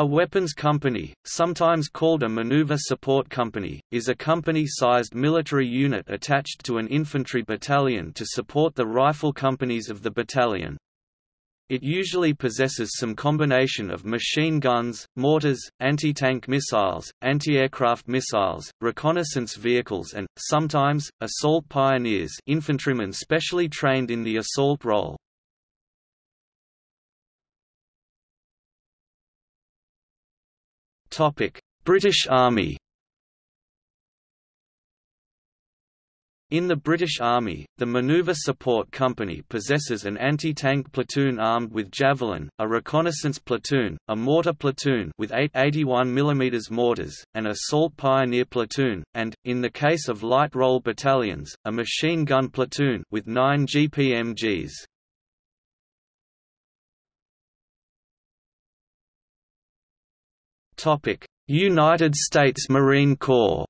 A weapons company, sometimes called a maneuver support company, is a company-sized military unit attached to an infantry battalion to support the rifle companies of the battalion. It usually possesses some combination of machine guns, mortars, anti-tank missiles, anti-aircraft missiles, reconnaissance vehicles and, sometimes, assault pioneers infantrymen specially trained in the assault role. British Army In the British Army, the Maneuver Support Company possesses an anti-tank platoon armed with Javelin, a reconnaissance platoon, a mortar platoon with eight 81 mm mortars, an assault pioneer platoon, and, in the case of light role battalions, a machine gun platoon with nine GPMGs. United States Marine Corps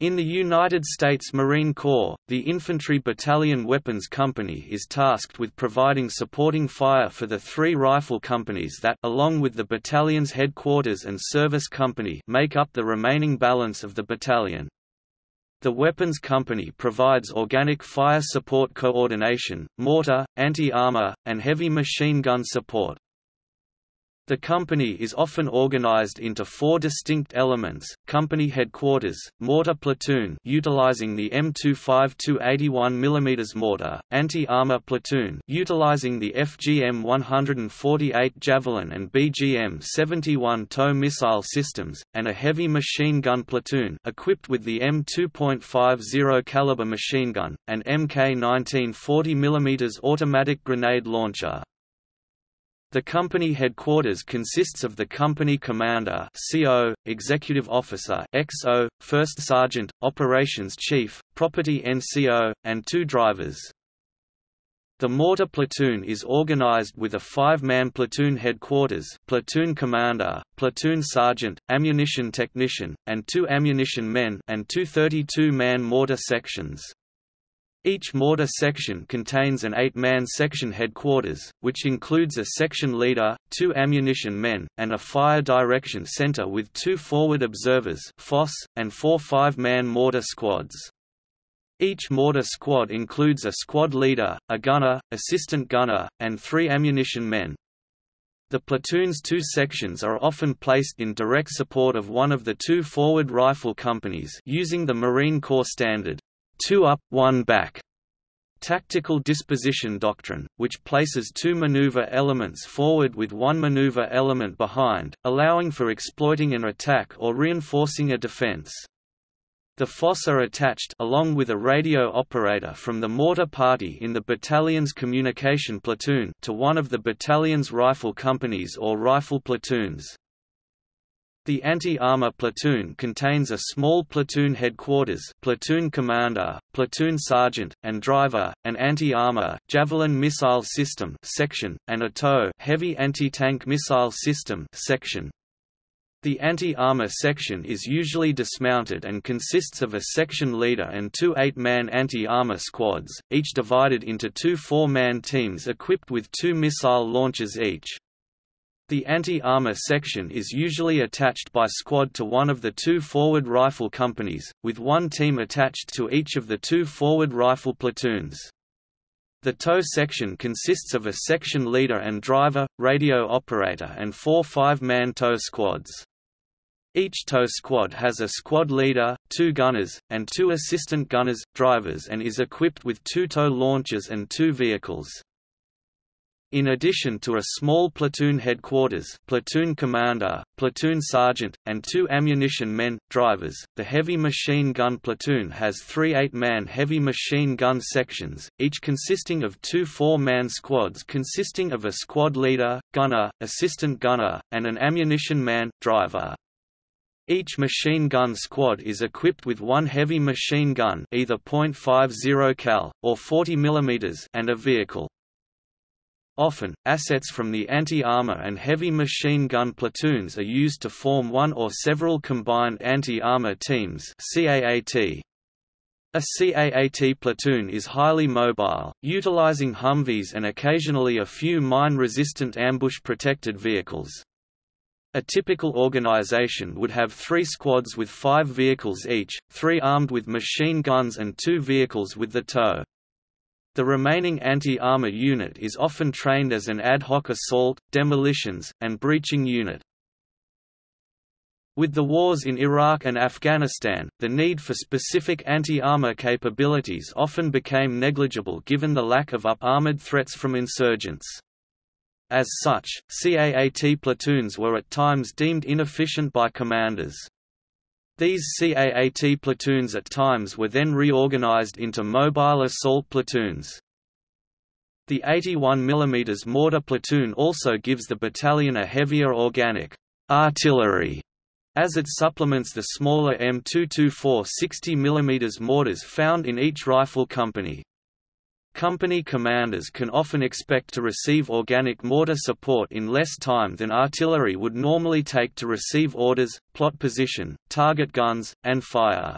In the United States Marine Corps, the Infantry Battalion Weapons Company is tasked with providing supporting fire for the three rifle companies that along with the battalion's headquarters and service company make up the remaining balance of the battalion. The Weapons Company provides organic fire support coordination, mortar, anti-armor, and heavy machine gun support. The company is often organized into four distinct elements: company headquarters, mortar platoon utilizing the M252 81 mm mortar, anti-armor platoon utilizing the FGM 148 Javelin and BGM 71 TOW missile systems, and a heavy machine gun platoon equipped with the M2.50 caliber machine gun, and MK 19 40 mm automatic grenade launcher. The company headquarters consists of the company commander CO, executive officer XO, first sergeant, operations chief, property NCO, and two drivers. The mortar platoon is organized with a five-man platoon headquarters platoon commander, platoon sergeant, ammunition technician, and two ammunition men and two 32-man mortar sections. Each mortar section contains an eight-man section headquarters, which includes a section leader, two ammunition men, and a fire direction center with two forward observers FOSS, and four five-man mortar squads. Each mortar squad includes a squad leader, a gunner, assistant gunner, and three ammunition men. The platoon's two sections are often placed in direct support of one of the two forward rifle companies using the Marine Corps standard two up, one back tactical disposition doctrine, which places two maneuver elements forward with one maneuver element behind, allowing for exploiting an attack or reinforcing a defense. The FOSS are attached along with a radio operator from the mortar party in the battalion's communication platoon to one of the battalion's rifle companies or rifle platoons. The anti-armor platoon contains a small platoon headquarters platoon commander, platoon sergeant, and driver, an anti-armor javelin missile system section, and a TOW heavy anti-tank missile system section. The anti-armor section is usually dismounted and consists of a section leader and two eight-man anti-armor squads, each divided into two four-man teams equipped with two missile launchers each. The anti-armor section is usually attached by squad to one of the two forward rifle companies, with one team attached to each of the two forward rifle platoons. The TOW section consists of a section leader and driver, radio operator and four five-man TOW squads. Each TOW squad has a squad leader, two gunners, and two assistant gunners, drivers and is equipped with two TOW launchers and two vehicles. In addition to a small platoon headquarters platoon commander, platoon sergeant, and two ammunition men, drivers, the heavy machine gun platoon has three eight-man heavy machine gun sections, each consisting of two four-man squads consisting of a squad leader, gunner, assistant gunner, and an ammunition man, driver. Each machine gun squad is equipped with one heavy machine gun either .50 cal, or 40 mm and a vehicle. Often, assets from the anti-armor and heavy machine gun platoons are used to form one or several combined anti-armor teams CAAT. A CAAT platoon is highly mobile, utilizing Humvees and occasionally a few mine-resistant ambush-protected vehicles. A typical organization would have three squads with five vehicles each, three armed with machine guns and two vehicles with the TOW. The remaining anti-armor unit is often trained as an ad hoc assault, demolitions, and breaching unit. With the wars in Iraq and Afghanistan, the need for specific anti-armor capabilities often became negligible given the lack of up-armored threats from insurgents. As such, CAAT platoons were at times deemed inefficient by commanders. These CAAT platoons at times were then reorganized into mobile assault platoons. The 81 mm mortar platoon also gives the battalion a heavier organic artillery as it supplements the smaller M224 60 mm mortars found in each rifle company. Company commanders can often expect to receive organic mortar support in less time than artillery would normally take to receive orders, plot position, target guns, and fire.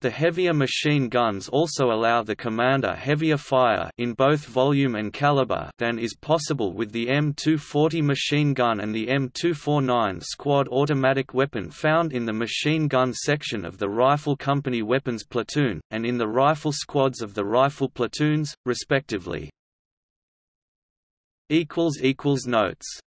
The heavier machine guns also allow the commander heavier fire in both volume and caliber than is possible with the M240 machine gun and the M249 squad automatic weapon found in the machine gun section of the Rifle Company Weapons Platoon, and in the rifle squads of the rifle platoons, respectively. Notes